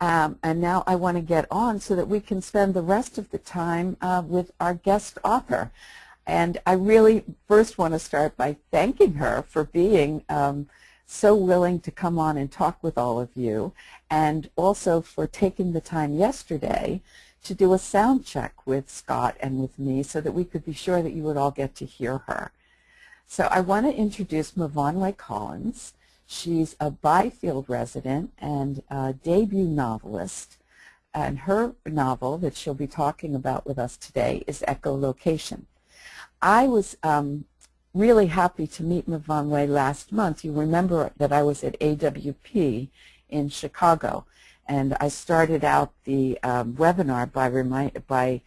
Um, and now I want to get on so that we can spend the rest of the time uh, with our guest author. And I really first want to start by thanking her for being um, so willing to come on and talk with all of you and also for taking the time yesterday to do a sound check with Scott and with me so that we could be sure that you would all get to hear her. So I want to introduce Myfanwy Collins. She's a Byfield resident and debut novelist. And her novel that she'll be talking about with us today is Echolocation. I was um, really happy to meet Myfanwy last month. You remember that I was at AWP in Chicago. And I started out the um, webinar by, remind, by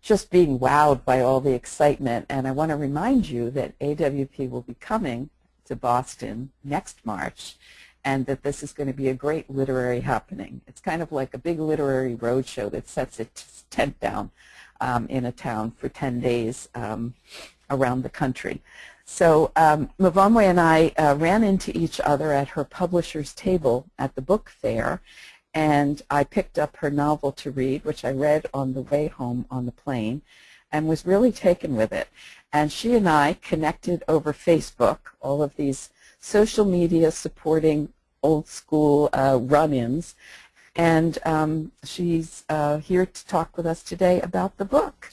just being wowed by all the excitement. And I want to remind you that AWP will be coming to Boston next March and that this is going to be a great literary happening. It's kind of like a big literary roadshow that sets its tent down um, in a town for 10 days um, around the country. So um, and I uh, ran into each other at her publisher's table at the book fair, and I picked up her novel to read, which I read on the way home on the plane, and was really taken with it. And she and I connected over Facebook, all of these social media supporting old school uh, run-ins. And um, she's uh, here to talk with us today about the book.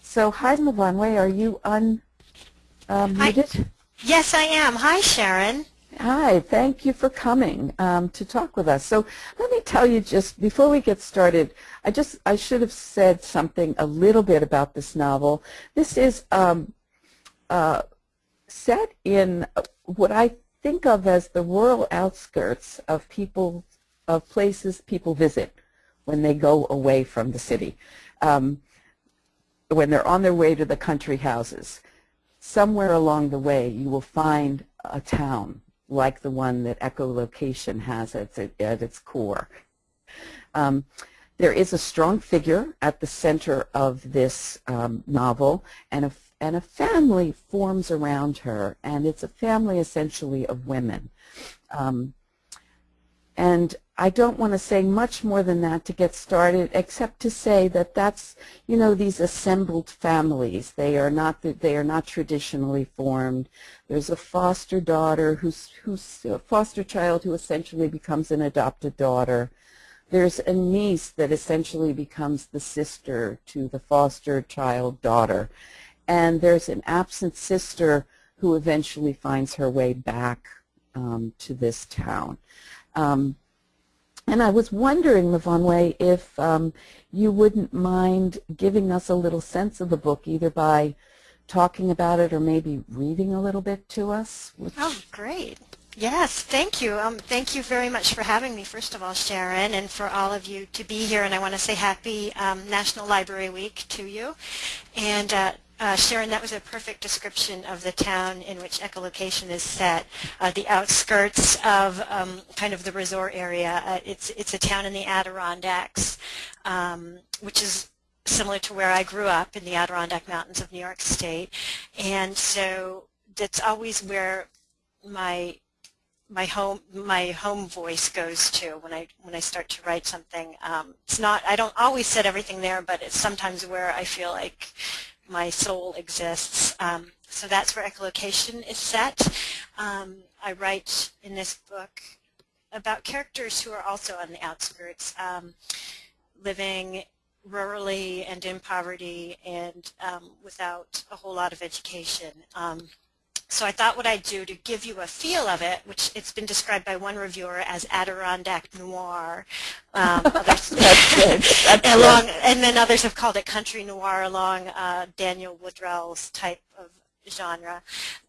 So hi, Myfanwy, are you unmuted? Um, yes, I am. Hi, Sharon. Hi, thank you for coming um, to talk with us. So let me tell you just before we get started, I just I should have said something a little bit about this novel. This is um, uh, set in what I think of as the rural outskirts of people of places people visit when they go away from the city, um, when they're on their way to the country houses. Somewhere along the way, you will find a town like the one that echolocation has at, at its core. Um, there is a strong figure at the center of this um, novel, and a, and a family forms around her, and it's a family essentially of women. Um, and I don't want to say much more than that to get started, except to say that that's, you know, these assembled families. They are not they are not traditionally formed. There's a foster daughter who's who's a foster child who essentially becomes an adopted daughter. There's a niece that essentially becomes the sister to the foster child daughter, and there's an absent sister who eventually finds her way back um, to this town. Um, and I was wondering, Myfanwy, if um, you wouldn't mind giving us a little sense of the book, either by talking about it or maybe reading a little bit to us. Oh, great. Yes, thank you. Um, thank you very much for having me, first of all, Sharon, and for all of you to be here. And I want to say happy um, National Library Week to you. And uh, uh, Sharon, that was a perfect description of the town in which echolocation is set, uh, the outskirts of um, kind of the resort area. Uh, it's, it's a town in the Adirondacks, um, which is similar to where I grew up in the Adirondack Mountains of New York State. And so that's always where my my home my home voice goes to when I when I start to write something. Um, it's not I don't always set everything there, but it's sometimes where I feel like my soul exists. Um, so that's where echolocation is set. Um, I write in this book about characters who are also on the outskirts, um, living rurally and in poverty and um, without a whole lot of education. So I thought what I'd do to give you a feel of it, which it's been described by one reviewer as Adirondack noir. Um, others, That's good. That's along. And then others have called it country noir along uh, Daniel Woodrell's type of genre.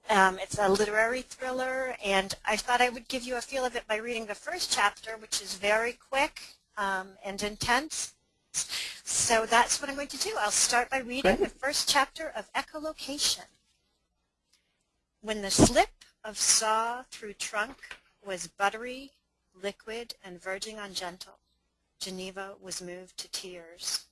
Um, it's a literary thriller, and I thought I would give you a feel of it by reading the first chapter, which is very quick um, and intense. So that's what I'm going to do. I'll start by reading Great. the first chapter of Echolocation. When the slip of saw through trunk was buttery, liquid, and verging on gentle, Geneva was moved to tears.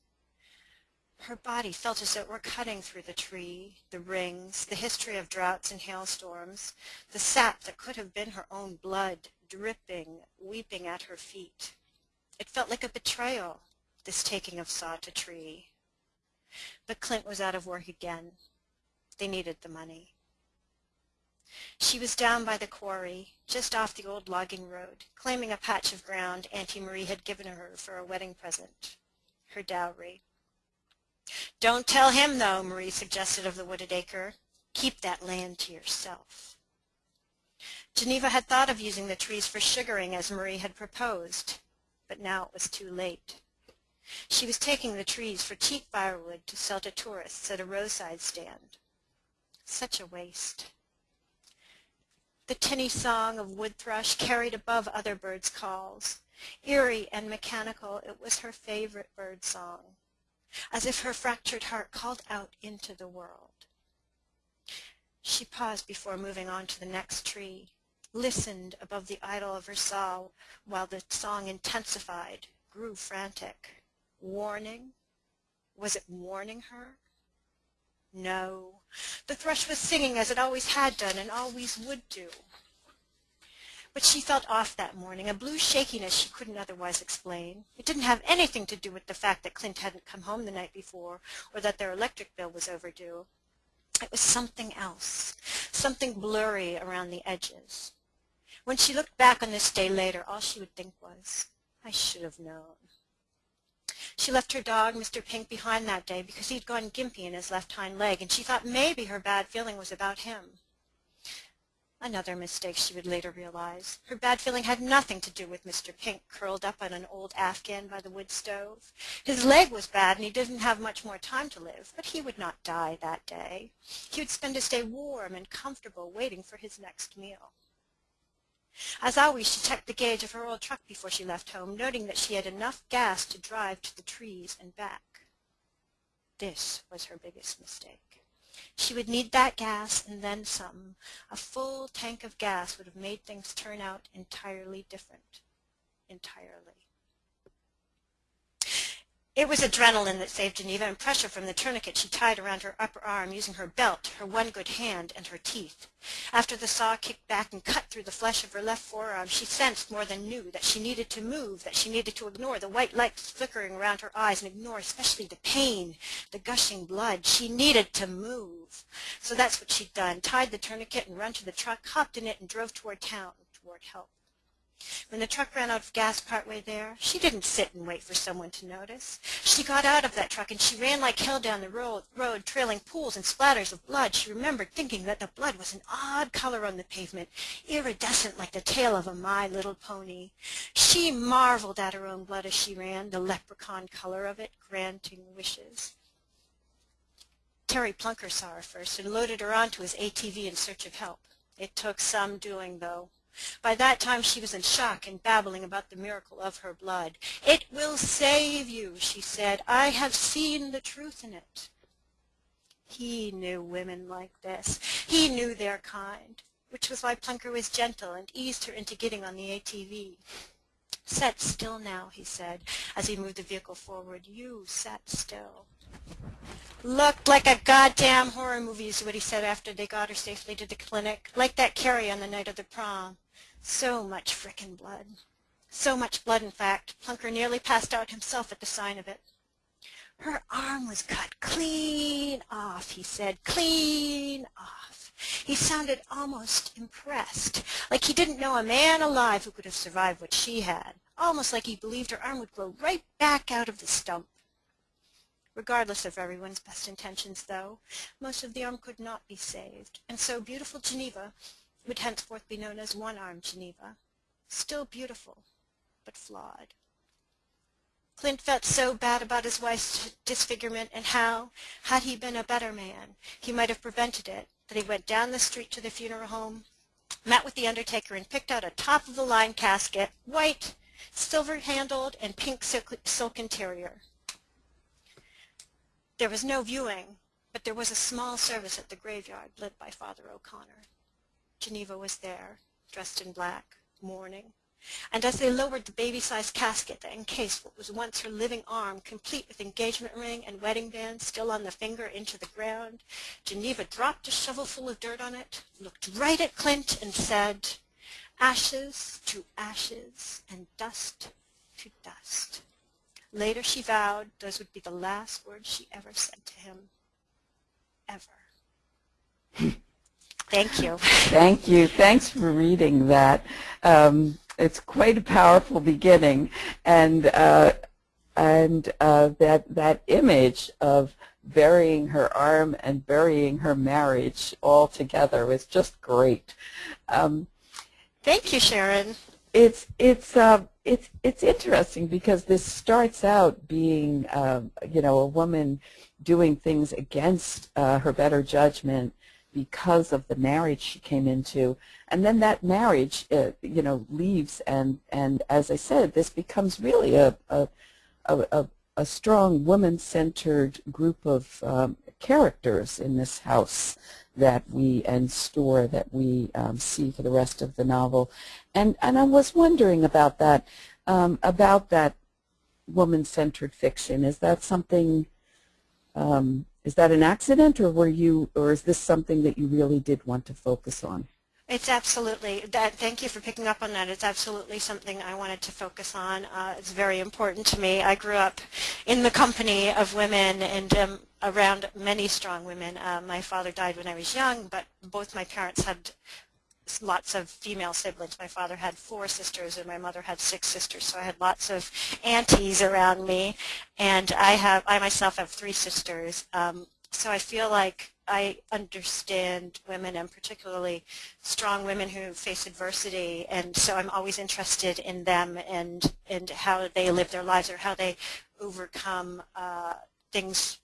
Her body felt as though it were cutting through the tree, the rings, the history of droughts and hailstorms, the sap that could have been her own blood, dripping, weeping at her feet. It felt like a betrayal, this taking of saw to tree. But Clint was out of work again. They needed the money. She was down by the quarry, just off the old logging road, claiming a patch of ground Auntie Marie had given her for a wedding present, her dowry. Don't tell him, though, Marie suggested of the wooded acre. Keep that land to yourself. Geneva had thought of using the trees for sugaring as Marie had proposed, but now it was too late. She was taking the trees for cheap firewood to sell to tourists at a roadside stand. Such a waste. The tinny song of wood thrush carried above other birds' calls. Eerie and mechanical, it was her favorite bird song, as if her fractured heart called out into the world. She paused before moving on to the next tree, listened above the idle of her saw while the song intensified, grew frantic. Warning? Was it warning her? No. The thrush was singing as it always had done and always would do. But she felt off that morning, a blue shakiness she couldn't otherwise explain. It didn't have anything to do with the fact that Clint hadn't come home the night before or that their electric bill was overdue. It was something else, something blurry around the edges. When she looked back on this day later, all she would think was, I should have known. She left her dog, Mr. Pink, behind that day because he'd gone gimpy in his left hind leg, and she thought maybe her bad feeling was about him. Another mistake she would later realize. Her bad feeling had nothing to do with Mr. Pink curled up on an old Afghan by the wood stove. His leg was bad and he didn't have much more time to live, but he would not die that day. He would spend his day warm and comfortable waiting for his next meal. As always, she checked the gauge of her old truck before she left home, noting that she had enough gas to drive to the trees and back. This was her biggest mistake. She would need that gas and then some. A full tank of gas would have made things turn out entirely different. Entirely. It was adrenaline that saved Geneva and pressure from the tourniquet she tied around her upper arm using her belt, her one good hand, and her teeth. After the saw kicked back and cut through the flesh of her left forearm, she sensed more than knew that she needed to move, that she needed to ignore the white lights flickering around her eyes and ignore especially the pain, the gushing blood. She needed to move. So that's what she'd done, tied the tourniquet and run to the truck, hopped in it, and drove toward town, toward help. When the truck ran out of gas partway there, she didn't sit and wait for someone to notice. She got out of that truck and she ran like hell down the road, road, trailing pools and splatters of blood. She remembered thinking that the blood was an odd color on the pavement, iridescent like the tail of a My Little Pony. She marveled at her own blood as she ran, the leprechaun color of it, granting wishes. Terry Plunker saw her first and loaded her onto his ATV in search of help. It took some doing, though. By that time she was in shock and babbling about the miracle of her blood. It will save you, she said. I have seen the truth in it. He knew women like this. He knew their kind, which was why Plunker was gentle and eased her into getting on the ATV. Set still now, he said, as he moved the vehicle forward. You sat still. Looked like a goddamn horror movie is what he said after they got her safely to the clinic. Like that Carrie on the night of the prom. So much frickin' blood. So much blood, in fact, Plunker nearly passed out himself at the sign of it. Her arm was cut clean off, he said, clean off. He sounded almost impressed, like he didn't know a man alive who could have survived what she had, almost like he believed her arm would grow right back out of the stump. Regardless of everyone's best intentions, though, most of the arm could not be saved, and so beautiful Geneva would henceforth be known as One-Armed Geneva, still beautiful, but flawed. Clint felt so bad about his wife's disfigurement and how, had he been a better man, he might have prevented it, that he went down the street to the funeral home, met with the undertaker, and picked out a top-of-the-line casket, white, silver-handled, and pink silk, silk interior. There was no viewing, but there was a small service at the graveyard led by Father O'Connor. Geneva was there, dressed in black, mourning, and as they lowered the baby-sized casket that encased what was once her living arm, complete with engagement ring and wedding band still on the finger, into the ground, Geneva dropped a shovelful of dirt on it, looked right at Clint, and said, ashes to ashes and dust to dust. Later she vowed those would be the last words she ever said to him. Ever. Thank you. Thank you. Thanks for reading that. Um, it's quite a powerful beginning, and uh, and uh, that that image of burying her arm and burying her marriage all together was just great. Um, Thank you, Sharon. It's it's uh, it's it's interesting because this starts out being uh, you know a woman doing things against uh, her better judgment because of the marriage she came into, and then that marriage uh, you know leaves and and as I said, this becomes really a a a, a strong woman-centered group of um, characters in this house that we and store that we um, see for the rest of the novel. And and I was wondering about that, um, about that woman-centered fiction. Is that something? Um, is that an accident, or were you, or is this something that you really did want to focus on? It's absolutely, that, thank you for picking up on that. It's absolutely something I wanted to focus on. Uh, it's very important to me. I grew up in the company of women and um, around many strong women. Uh, my father died when I was young, but both my parents had lots of female siblings. My father had four sisters and my mother had six sisters, so I had lots of aunties around me. And I have, I myself have three sisters. Um, so I feel like I understand women and particularly strong women who face adversity and so I'm always interested in them and, and how they live their lives or how they overcome uh, things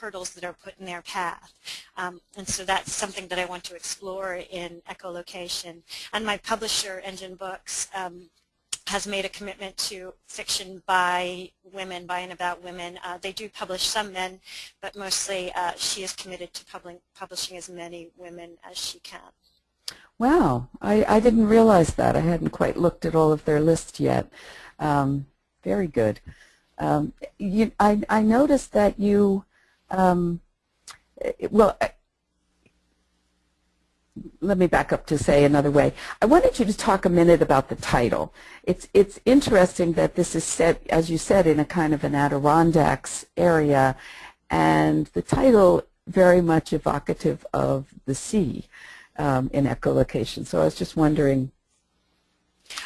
hurdles that are put in their path. Um, and so that's something that I want to explore in echolocation. And my publisher, Engine Books, um, has made a commitment to fiction by women, by and about women. Uh, they do publish some men, but mostly uh, she is committed to publishing as many women as she can. Wow, I, I didn't realize that. I hadn't quite looked at all of their lists yet. Um, very good. Um, you, I, I noticed that you, um, well, let me back up to say another way. I wanted you to talk a minute about the title. It's it's interesting that this is set, as you said, in a kind of an Adirondacks area, and the title very much evocative of the sea um, in echolocation. So I was just wondering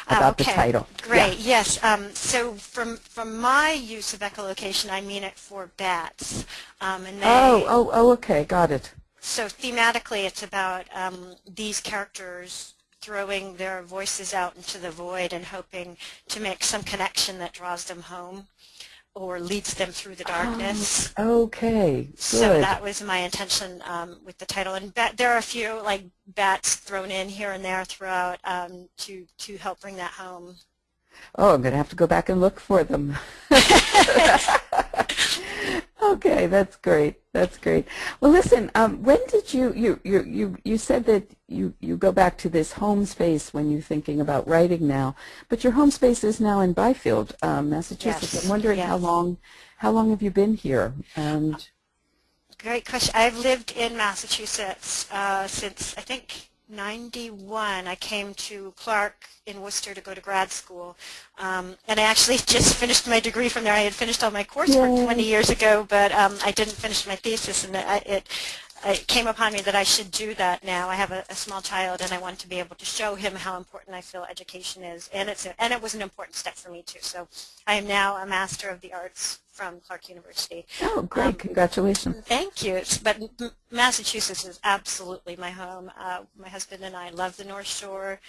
uh, about okay. the title. Great. Yeah. Yes. Um, so from from my use of echolocation, I mean it for bats. Um, and they, oh, oh, oh, okay, got it. So thematically, it's about um, these characters throwing their voices out into the void and hoping to make some connection that draws them home or leads them through the darkness. Oh, okay, good. So that was my intention um, with the title. And bat, there are a few like bats thrown in here and there throughout um, to, to help bring that home. Oh, I'm going to have to go back and look for them. Okay, that's great. That's great. Well, listen. Um, when did you you you you you said that you you go back to this home space when you're thinking about writing now, but your home space is now in Byfield, um, Massachusetts. Yes. I'm wondering yes. how long how long have you been here? And great question. I've lived in Massachusetts uh, since I think 91, I came to Clark in Worcester to go to grad school. Um, and I actually just finished my degree from there. I had finished all my coursework Yay. 20 years ago, but um, I didn't finish my thesis. And it, it, it came upon me that I should do that now. I have a, a, small child, and I want to be able to show him how important I feel education is. And, it's a, and it was an important step for me, too. So I am now a Master of the Arts from Clark University. Oh, great. Um, Congratulations. Thank you. It's, but Massachusetts is absolutely my home. Uh, my husband and I love the North Shore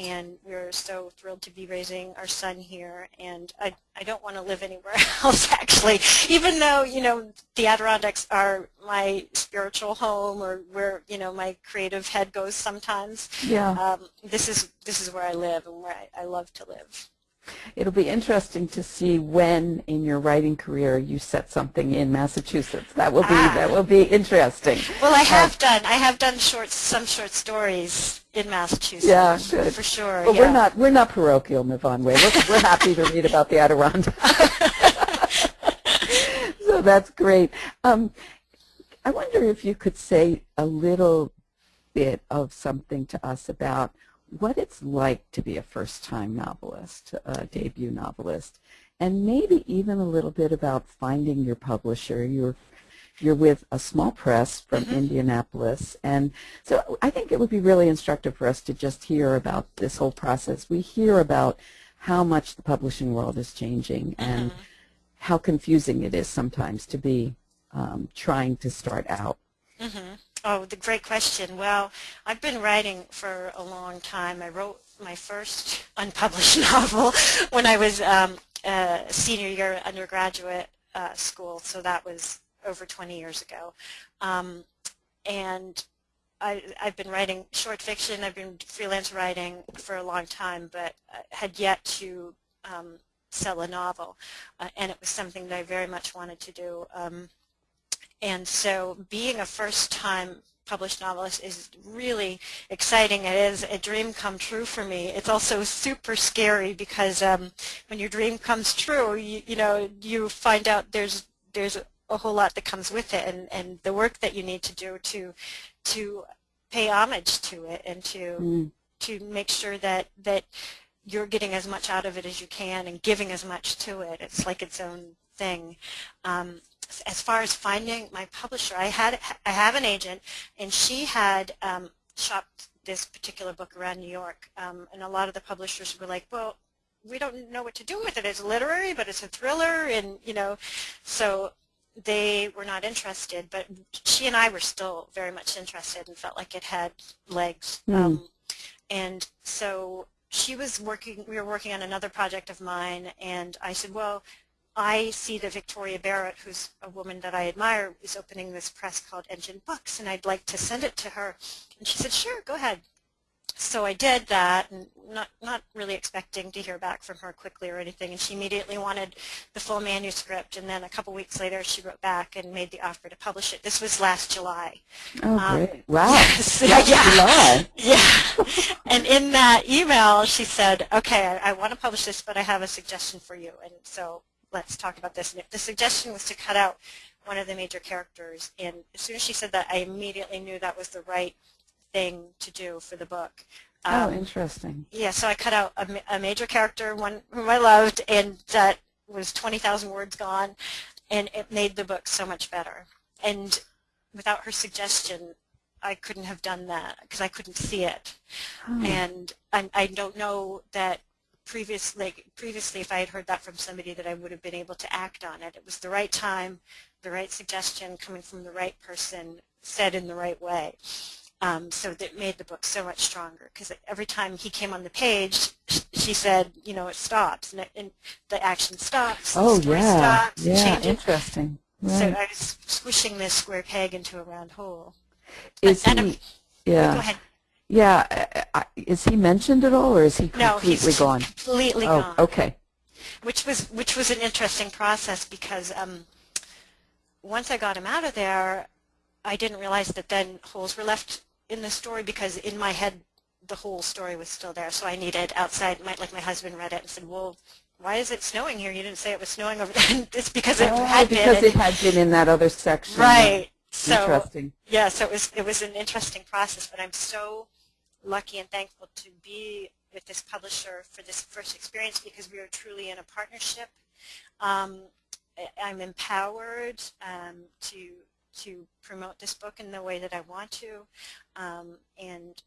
and we're so thrilled to be raising our son here and I, I don't want to live anywhere else actually. Even though you know the Adirondacks are my spiritual home or where you know my creative head goes sometimes yeah. um, this is this is where I live and where I, I love to live It'll be interesting to see when in your writing career you set something in Massachusetts. That will be ah. that will be interesting. Well, I have uh, done I have done short some short stories in Massachusetts. Yeah, good. for sure. But yeah. we're not we're not parochial, Way. We're, we're happy to read about the Adirondacks. so that's great. Um, I wonder if you could say a little bit of something to us about what it's like to be a first-time novelist, a debut novelist, and maybe even a little bit about finding your publisher. You're you're with a small press from Mhm. Indianapolis, and so I think it would be really instructive for us to just hear about this whole process. We hear about how much the publishing world is changing and Mhm. how confusing it is sometimes to be um, trying to start out. hmm Oh, the great question. Well, I've been writing for a long time. I wrote my first unpublished novel when I was um, a senior year undergraduate uh, school, so that was over 20 years ago. Um, and I, I've been writing short fiction. I've been freelance writing for a long time, but had yet to um, sell a novel, uh, and it was something that I very much wanted to do. Um, and so being a first-time published novelist is really exciting. It is a dream come true for me. It's also super scary because um, when your dream comes true, you, you know, you find out there's there's a whole lot that comes with it, and, and the work that you need to do to to pay homage to it and to Mm. to make sure that that you're getting as much out of it as you can and giving as much to it. It's like its own thing. Um, as far as finding my publisher, I had I have an agent, and she had um, shopped this particular book around New York, um, and a lot of the publishers were like, "Well, we don't know what to do with it. It's literary, but it's a thriller, and you know, so." They were not interested, but she and I were still very much interested and felt like it had legs. Hmm. Um, and so she was working, we were working on another project of mine, and I said, well, I see that Victoria Barrett, who's a woman that I admire, is opening this press called Engine Books, and I'd like to send it to her. And she said, sure, go ahead. So I did that, and not, not really expecting to hear back from her quickly or anything, and she immediately wanted the full manuscript, and then a couple weeks later she wrote back and made the offer to publish it. This was last July. Oh, Um, great. Wow. yes, Last yeah. July. Yeah. and in that email, she said, okay, I, I want to publish this, but I have a suggestion for you. And so let's talk about this. And the suggestion was to cut out one of the major characters. And as soon as she said that, I immediately knew that was the right thing to do for the book. Oh, Um, interesting. yeah, so I cut out a, a major character, one whom I loved, and that was 20,000 words gone, and it made the book so much better. And without her suggestion, I couldn't have done that because I couldn't see it. Oh. And I, I don't know that previous, like, previously if I had heard that from somebody that I would have been able to act on it. It was the right time, the right suggestion coming from the right person, said in the right way. Um, so that made the book so much stronger because every time he came on the page, she said, you know, it stops and, it, and the action stops, Oh, yeah. stops, Yeah, changes. interesting. So I was squishing this square peg into a round hole. Is he, Go yeah, ahead. Yeah, uh, uh, is he mentioned at all or is he completely No, he's completely gone? completely Oh, gone. okay. which was which was an interesting process because um, once I got him out of there, I didn't realize that then holes were left in the story because in my head the whole story was still there. So I needed outside, my, like my husband read it and said, well, why is it snowing here? You didn't say it was snowing over there. it's because it Oh, had because been. it had been in that other section. right. So Interesting. yeah, so it was it was an interesting process, but I'm so lucky and thankful to be with this publisher for this first experience because we are truly in a partnership. Um, I'm empowered um, to to promote this book in the way that I want to, um, and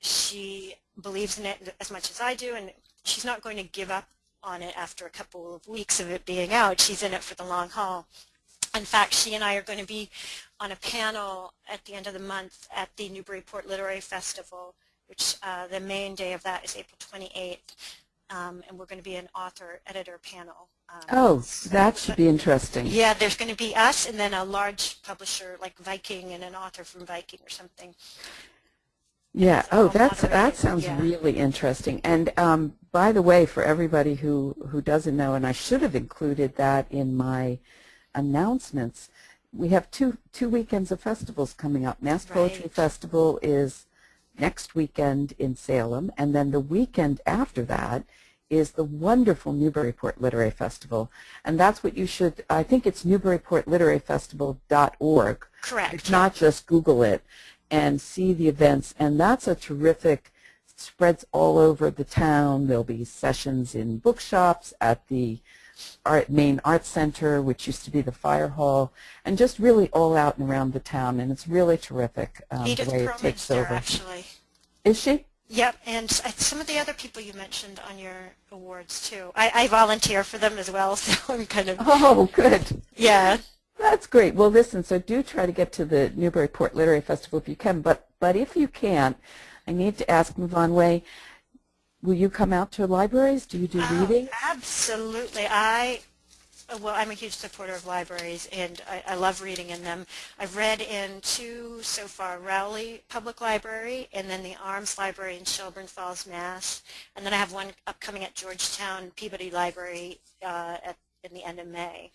she believes in it as much as I do, and she's not going to give up on it after a couple of weeks of it being out. She's in it for the long haul. In fact, she and I are going to be on a panel at the end of the month at the Newburyport Literary Festival, which uh, the main day of that is April 28th, um, and we're going to be an author-editor panel. Um, Oh, that should be interesting. yeah, there's going to be us and then a large publisher like Viking and an author from Viking or something. Yeah. So Oh, that's that sounds yeah. really interesting. And um, by the way, for everybody who who doesn't know, and I should have included that in my announcements, we have two two weekends of festivals coming up. Mass Poetry Festival is next weekend in Salem, and then the weekend after that is the wonderful Newburyport Literary Festival, and that's what you should. I think it's NewburyportLiteraryFestival.org. Correct. If not, just Google it and see the events. And that's a terrific, spreads all over the town. There'll be sessions in bookshops, at the art, main art center, which used to be the fire hall, and just really all out and around the town. And it's really terrific um, the way it takes there, over. actually. Is she? Yep, and some of the other people you mentioned on your awards too. I, I volunteer for them as well, so I'm kind of Oh, good. yeah. That's great. Well, listen, so do try to get to the Newburyport Literary Festival if you can, but, but if you can't, I need to ask Myfanwy, will you come out to libraries? Do you do Oh, reading? absolutely. I well, I'm a huge supporter of libraries, and I, I love reading in them. I've read in two so far: Rowley Public Library, and then the Arms Library in Shelburne Falls, Mass. And then I have one upcoming at Georgetown Peabody Library uh, at in the end of May.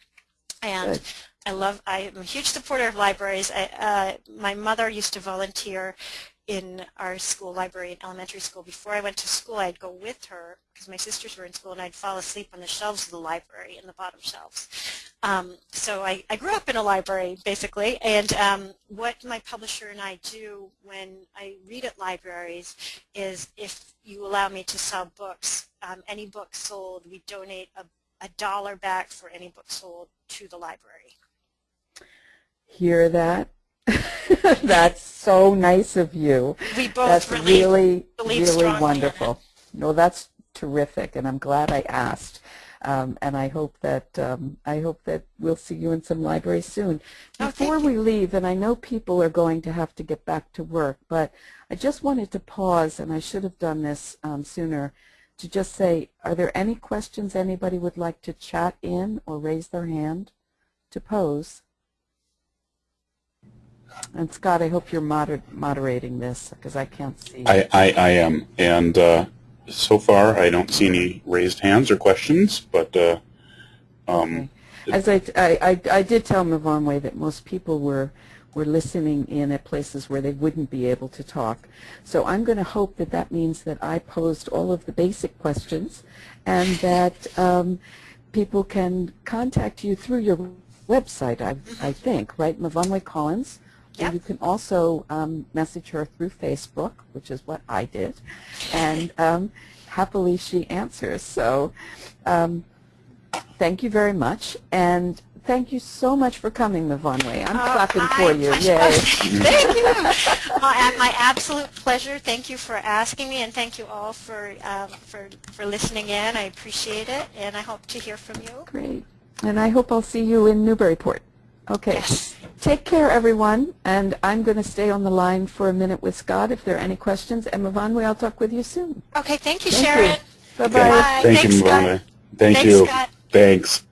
And Good. I love. I am a huge supporter of libraries. I, uh, my mother used to volunteer in our school library in elementary school. Before I went to school, I'd go with her because my sisters were in school, and I'd fall asleep on the shelves of the library, in the bottom shelves. Um, so I, I grew up in a library, basically, and um, what my publisher and I do when I read at libraries is if you allow me to sell books, um, any book sold, we donate a, a dollar back for any book sold to the library. Hear that? That's so nice of you. We both That's really, really, really strongly in it. wonderful. No, that's terrific, and I'm glad I asked. Um, and I hope that um, I hope that we'll see you in some libraries soon. Oh, Before we leave, and I know people are going to have to get back to work, but I just wanted to pause, and I should have done this um, sooner, to just say, are there any questions anybody would like to chat in or raise their hand to pose? And Scott, I hope you're moder moderating this because I can't see. I, I, I am, and uh, so far I don't see any raised hands or questions, but uh, um, As I, I, I, I did tell Myfanwy that most people were, were listening in at places where they wouldn't be able to talk. So I'm going to hope that that means that I posed all of the basic questions and that um, people can contact you through your website, I, I think, right? Myfanwy Collins. Yep. you can also um, message her through Facebook, which is what I did, and um, happily she answers. So um, thank you very much, and thank you so much for coming, Way. I'm Oh, clapping for you. Yay. thank you. my, my absolute pleasure. Thank you for asking me, and thank you all for, um, for, for listening in. I appreciate it, and I hope to hear from you. Great. And I hope I'll see you in Newburyport. Okay. Take care, everyone, and I'm going to stay on the line for a minute with Scott if there are any questions. And Myfanwy, I'll talk with you soon. Okay, thank you, Thank you. Sharon. Bye-bye. okay. Bye. thank Thanks, you, Scott. Thank Thanks, you. Scott. Thanks.